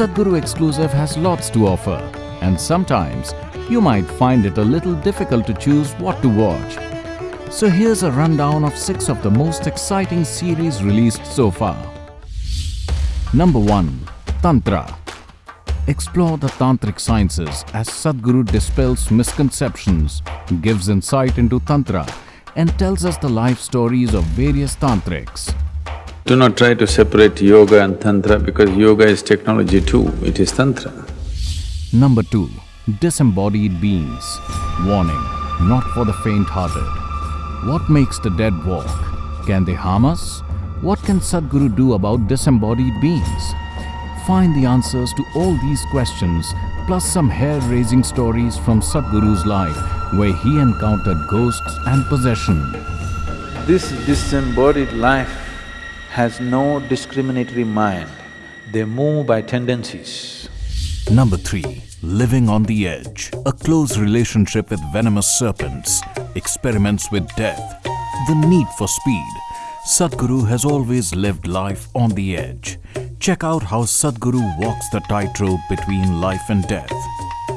Sadhguru Exclusive has lots to offer and sometimes you might find it a little difficult to choose what to watch. So here's a rundown of 6 of the most exciting series released so far. Number 1. Tantra Explore the tantric sciences as Sadhguru dispels misconceptions, gives insight into Tantra and tells us the life stories of various tantrics. Do not try to separate yoga and tantra because yoga is technology too, it is tantra. Number 2. Disembodied Beings Warning, not for the faint-hearted. What makes the dead walk? Can they harm us? What can Sadhguru do about disembodied beings? Find the answers to all these questions plus some hair-raising stories from Sadhguru's life where he encountered ghosts and possession. This disembodied life has no discriminatory mind, they move by tendencies. Number 3. Living on the Edge A close relationship with venomous serpents, experiments with death, the need for speed. Sadhguru has always lived life on the edge. Check out how Sadhguru walks the tightrope between life and death.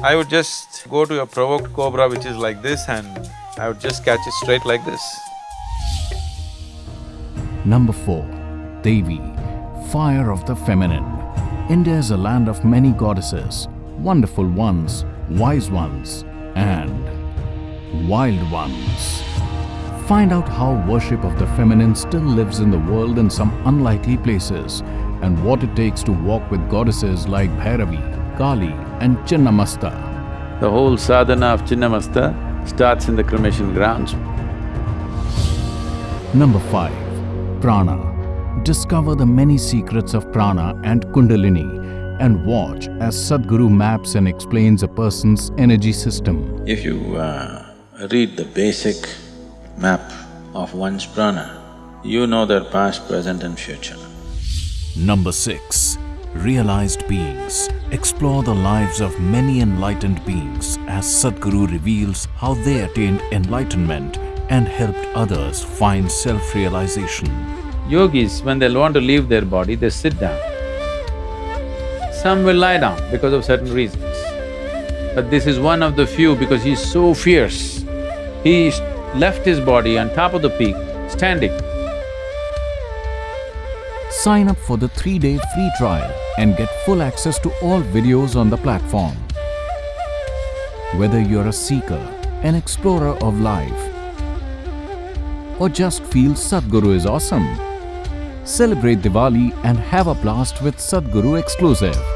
I would just go to a provoked cobra which is like this and I would just catch it straight like this. Number 4. Devi, Fire of the Feminine India is a land of many goddesses, wonderful ones, wise ones and wild ones. Find out how worship of the feminine still lives in the world in some unlikely places and what it takes to walk with goddesses like Bhairavi, Kali and Chinnamasta. The whole sadhana of Chinnamasta starts in the cremation grounds. Number 5. Prana Discover the many secrets of prana and kundalini and watch as Sadhguru maps and explains a person's energy system. If you uh, read the basic map of one's prana, you know their past, present and future. Number 6. Realized Beings Explore the lives of many enlightened beings as Sadhguru reveals how they attained enlightenment and helped others find self-realization. Yogis, when they want to leave their body, they sit down. Some will lie down because of certain reasons. But this is one of the few because he's so fierce. He left his body on top of the peak, standing. Sign up for the three-day free trial and get full access to all videos on the platform. Whether you're a seeker, an explorer of life, or just feel Sadhguru is awesome, celebrate Diwali and have a blast with Sadhguru Exclusive.